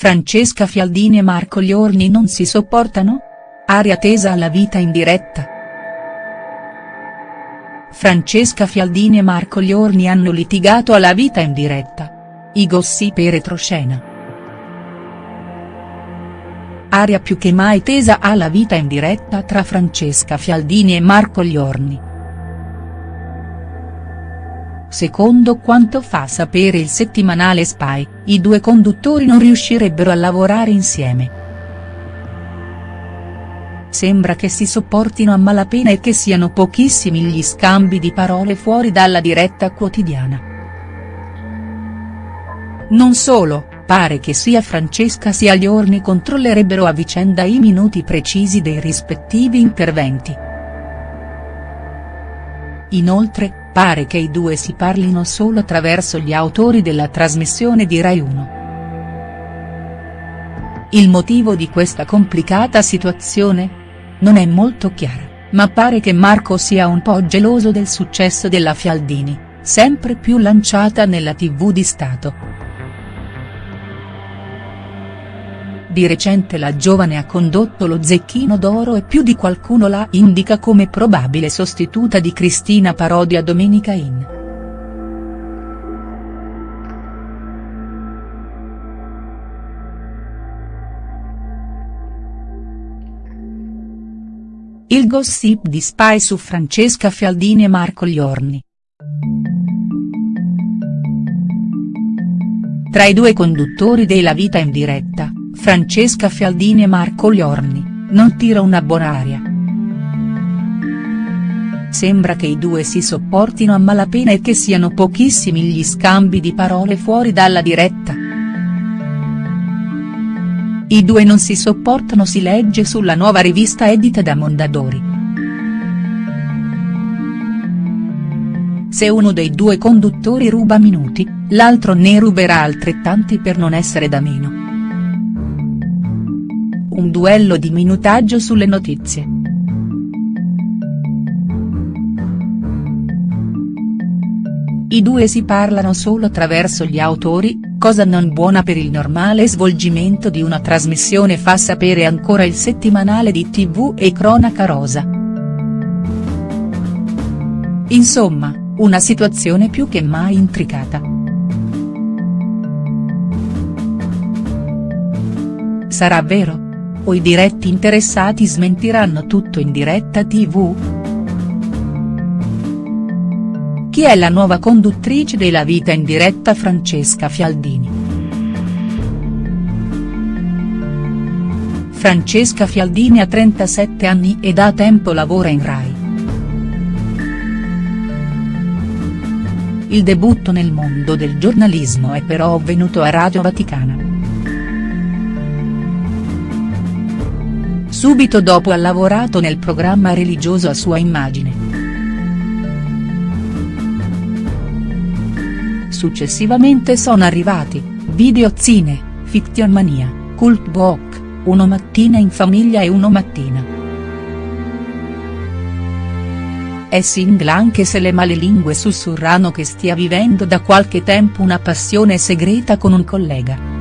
Francesca Fialdini e Marco Liorni non si sopportano? Aria tesa alla vita in diretta. Francesca Fialdini e Marco Liorni hanno litigato alla vita in diretta. I gossip e retroscena. Aria più che mai tesa alla vita in diretta tra Francesca Fialdini e Marco Liorni. Secondo quanto fa sapere il settimanale Spy, i due conduttori non riuscirebbero a lavorare insieme. Sembra che si sopportino a malapena e che siano pochissimi gli scambi di parole fuori dalla diretta quotidiana. Non solo, pare che sia Francesca sia Liorni controllerebbero a vicenda i minuti precisi dei rispettivi interventi. Inoltre, pare che i due si parlino solo attraverso gli autori della trasmissione di Rai 1. Il motivo di questa complicata situazione? Non è molto chiaro, ma pare che Marco sia un po' geloso del successo della Fialdini, sempre più lanciata nella tv di Stato. Di recente la giovane ha condotto lo Zecchino d'Oro e più di qualcuno la indica come probabile sostituta di Cristina Parodi a Domenica In. Il gossip di Spy su Francesca Fialdini e Marco Liorni. Tra i due conduttori della vita in diretta, Francesca Fialdini e Marco Liorni, non tira una buona aria. Sembra che i due si sopportino a malapena e che siano pochissimi gli scambi di parole fuori dalla diretta. I due non si sopportano si legge sulla nuova rivista edita da Mondadori. Se uno dei due conduttori ruba minuti, l'altro ne ruberà altrettanti per non essere da meno un duello di minutaggio sulle notizie. I due si parlano solo attraverso gli autori, cosa non buona per il normale svolgimento di una trasmissione fa sapere ancora il settimanale di tv e cronaca rosa. Insomma, una situazione più che mai intricata. Sarà vero? O i diretti interessati smentiranno tutto in diretta tv?. Chi è la nuova conduttrice della vita in diretta Francesca Fialdini?. Francesca Fialdini ha 37 anni e da tempo lavora in Rai. Il debutto nel mondo del giornalismo è però avvenuto a Radio Vaticana. Subito dopo ha lavorato nel programma religioso a sua immagine. Successivamente sono arrivati, Video Zine, Fiction Mania, Cult Book, Uno Mattina in Famiglia e Uno Mattina. È single anche se le malelingue sussurrano che stia vivendo da qualche tempo una passione segreta con un collega.